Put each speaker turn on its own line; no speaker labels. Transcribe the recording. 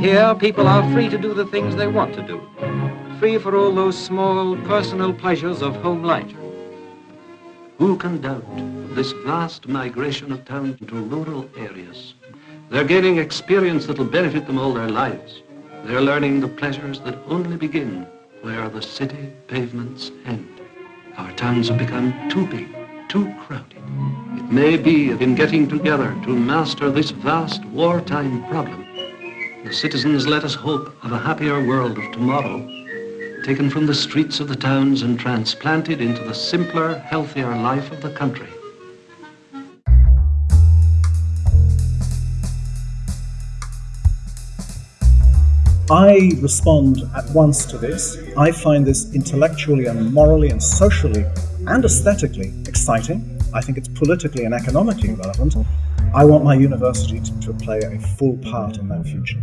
Here, people are free to do the things they want to do, free for all those small personal pleasures of home life.
Who can doubt this vast migration of towns into rural areas? They're gaining experience that'll benefit them all their lives. They're learning the pleasures that only begin where the city pavements end. Our towns have become too big, too crowded. It may be in getting together to master this vast wartime problem, the citizens let us hope of a happier world of tomorrow, taken from the streets of the towns and transplanted into the simpler, healthier life of the country.
I respond at once to this. I find this intellectually and morally and socially and aesthetically exciting. I think it's politically and economically relevant. I want my university to, play a full part in that future.